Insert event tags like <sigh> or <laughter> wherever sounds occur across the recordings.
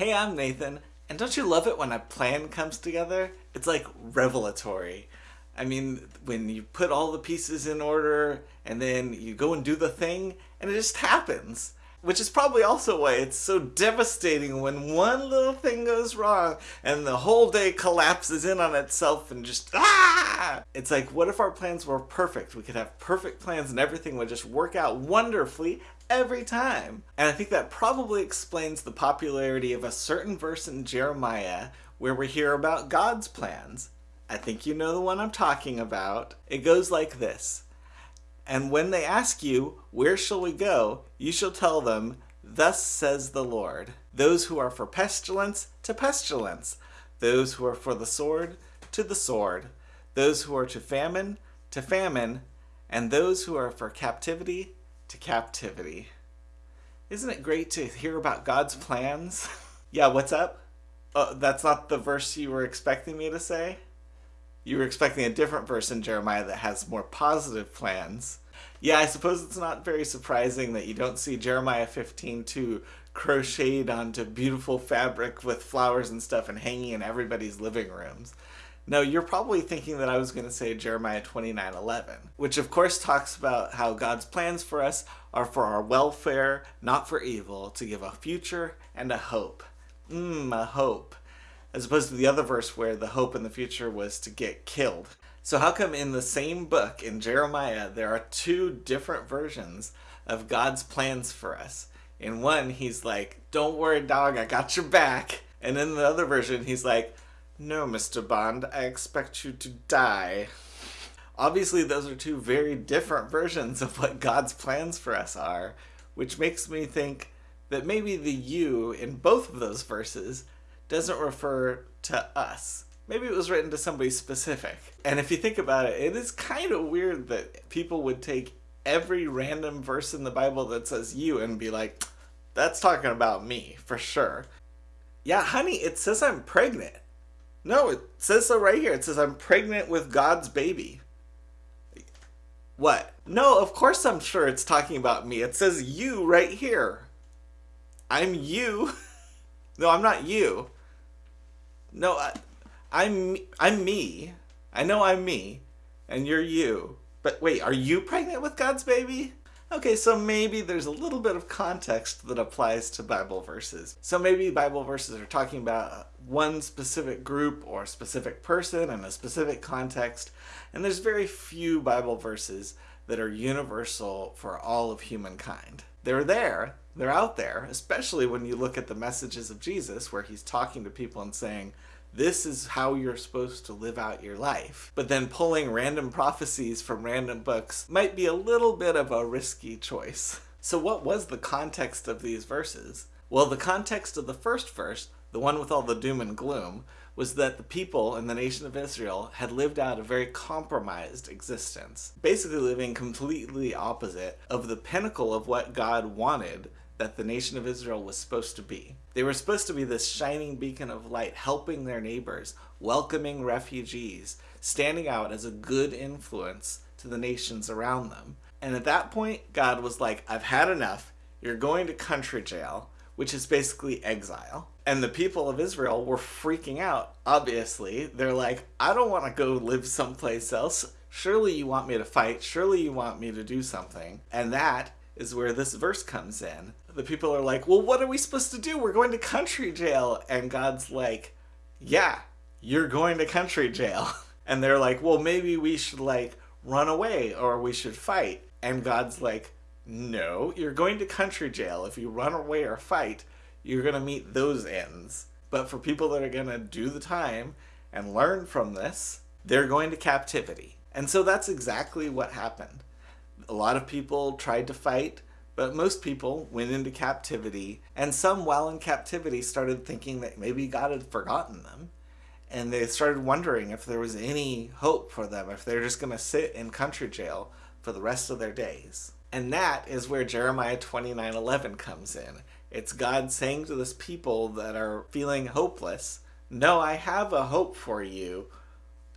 Hey, I'm Nathan, and don't you love it when a plan comes together? It's like revelatory. I mean, when you put all the pieces in order and then you go and do the thing and it just happens. Which is probably also why it's so devastating when one little thing goes wrong and the whole day collapses in on itself and just ah! It's like, what if our plans were perfect? We could have perfect plans and everything would just work out wonderfully every time. And I think that probably explains the popularity of a certain verse in Jeremiah where we hear about God's plans. I think you know the one I'm talking about. It goes like this. And when they ask you, Where shall we go? you shall tell them, Thus says the Lord. Those who are for pestilence, to pestilence. Those who are for the sword, to the sword. Those who are to famine, to famine. And those who are for captivity, to captivity. Isn't it great to hear about God's plans? <laughs> yeah, what's up? Oh, that's not the verse you were expecting me to say? You were expecting a different verse in Jeremiah that has more positive plans. Yeah, I suppose it's not very surprising that you don't see Jeremiah 15 2 crocheted onto beautiful fabric with flowers and stuff and hanging in everybody's living rooms. No, you're probably thinking that I was going to say Jeremiah 29 11, which of course talks about how God's plans for us are for our welfare, not for evil, to give a future and a hope. Mmm, a hope as opposed to the other verse where the hope in the future was to get killed. So how come in the same book in Jeremiah there are two different versions of God's plans for us? In one he's like, "Don't worry, dog, I got your back," and in the other version he's like, "No, Mr. Bond, I expect you to die." Obviously, those are two very different versions of what God's plans for us are, which makes me think that maybe the you in both of those verses doesn't refer to us. Maybe it was written to somebody specific. And if you think about it, it is kind of weird that people would take every random verse in the Bible that says you and be like, that's talking about me, for sure. Yeah, honey, it says I'm pregnant. No, it says so right here. It says I'm pregnant with God's baby. What? No, of course I'm sure it's talking about me. It says you right here. I'm you. <laughs> no, I'm not you. No, I, I'm I'm me. I know I'm me, and you're you. But wait, are you pregnant with God's baby? Okay, so maybe there's a little bit of context that applies to Bible verses. So maybe Bible verses are talking about one specific group or specific person in a specific context, and there's very few Bible verses that are universal for all of humankind. They're there, they're out there, especially when you look at the messages of Jesus where he's talking to people and saying, this is how you're supposed to live out your life. But then pulling random prophecies from random books might be a little bit of a risky choice. So what was the context of these verses? Well, the context of the first verse, the one with all the doom and gloom, was that the people in the nation of Israel had lived out a very compromised existence, basically living completely opposite of the pinnacle of what God wanted that the nation of Israel was supposed to be. They were supposed to be this shining beacon of light, helping their neighbors, welcoming refugees, standing out as a good influence to the nations around them. And at that point, God was like, I've had enough. You're going to country jail, which is basically exile. And the people of Israel were freaking out, obviously. They're like, I don't want to go live someplace else. Surely you want me to fight. Surely you want me to do something. And that is where this verse comes in. The people are like, well, what are we supposed to do? We're going to country jail. And God's like, yeah, you're going to country jail. <laughs> And they're like, well, maybe we should like run away or we should fight. And God's like, no, you're going to country jail. If you run away or fight, you're going to meet those ends. But for people that are going to do the time and learn from this, they're going to captivity. And so that's exactly what happened a lot of people tried to fight, but most people went into captivity, and some while in captivity started thinking that maybe God had forgotten them. And they started wondering if there was any hope for them, if they're just going to sit in country jail for the rest of their days. And that is where Jeremiah 29:11 comes in. It's God saying to this people that are feeling hopeless, "No, I have a hope for you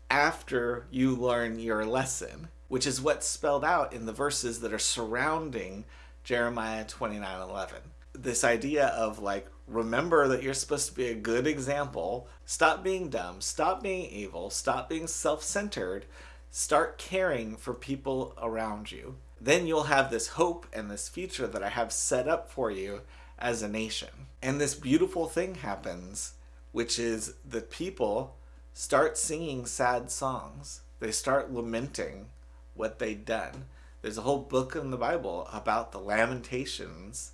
after you learn your lesson." Which is what's spelled out in the verses that are surrounding Jeremiah 29:11. This idea of like Remember that you're supposed to be a good example. Stop being dumb. Stop being evil. Stop being self centered. Start caring for people around you. Then you'll have this hope and this future that I have set up for you as a nation. And this beautiful thing happens, which is the people start singing sad songs. They start lamenting what they'd done. There's a whole book in the Bible about the lamentations,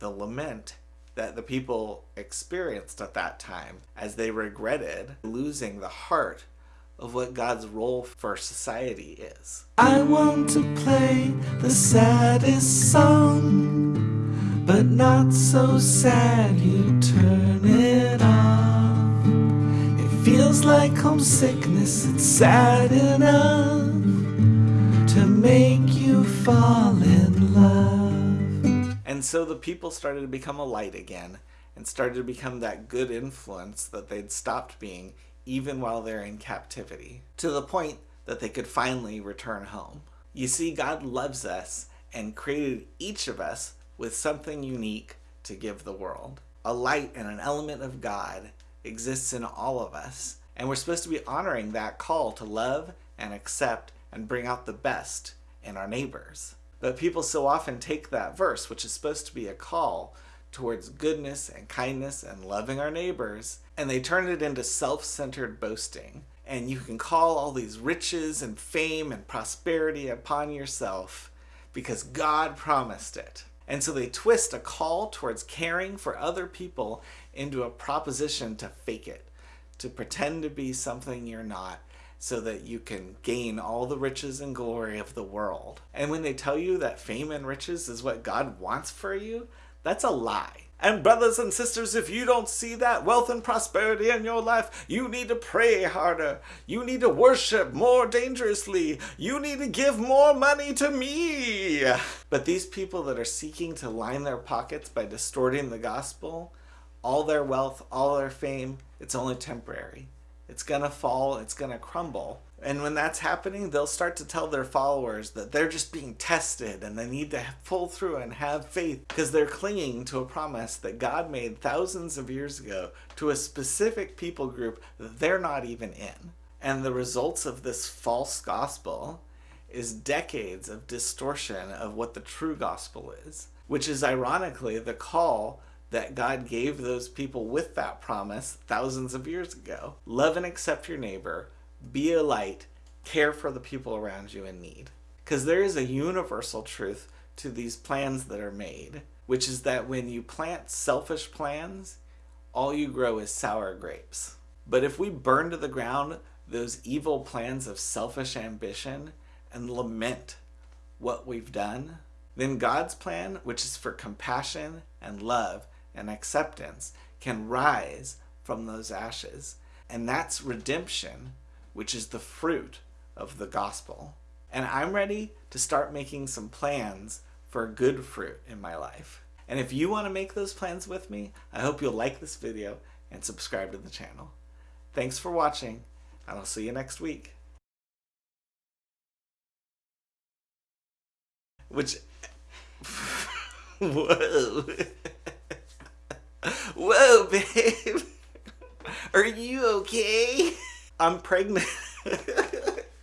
the lament that the people experienced at that time as they regretted losing the heart of what God's role for society is. I want to play the saddest song, but not so sad you turn it off. It feels like homesickness, it's sad enough make you fall in love. And so the people started to become a light again and started to become that good influence that they'd stopped being even while they're in captivity, to the point that they could finally return home. You see, God loves us and created each of us with something unique to give the world. A light and an element of God exists in all of us, and we're supposed to be honoring that call to love and accept and bring out the best in our neighbors. But people so often take that verse, which is supposed to be a call towards goodness and kindness and loving our neighbors, and they turn it into self-centered boasting. And you can call all these riches and fame and prosperity upon yourself because God promised it. And so they twist a call towards caring for other people into a proposition to fake it, to pretend to be something you're not, so that you can gain all the riches and glory of the world. And when they tell you that fame and riches is what God wants for you, that's a lie. And brothers and sisters, if you don't see that wealth and prosperity in your life, you need to pray harder. You need to worship more dangerously. You need to give more money to me. But these people that are seeking to line their pockets by distorting the gospel, all their wealth, all their fame, it's only temporary. It's gonna fall, it's gonna crumble. And when that's happening, they'll start to tell their followers that they're just being tested and they need to pull through and have faith because they're clinging to a promise that God made thousands of years ago to a specific people group that they're not even in. And the results of this false gospel is decades of distortion of what the true gospel is, which is ironically the call that God gave those people with that promise thousands of years ago. Love and accept your neighbor be a light, care for the people around you in need. Because there is a universal truth to these plans that are made, which is that when you plant selfish plans, all you grow is sour grapes. But if we burn to the ground those evil plans of selfish ambition and lament what we've done, then God's plan, which is for compassion and love and acceptance, can rise from those ashes. And that's redemption which is the fruit of the gospel. And I'm ready to start making some plans for good fruit in my life. And if you want to make those plans with me, I hope you'll like this video and subscribe to the channel. Thanks for watching, and I'll see you next week. Which... <laughs> Whoa. <laughs> Whoa, babe. <laughs> Are you okay? I'm pregnant. <laughs>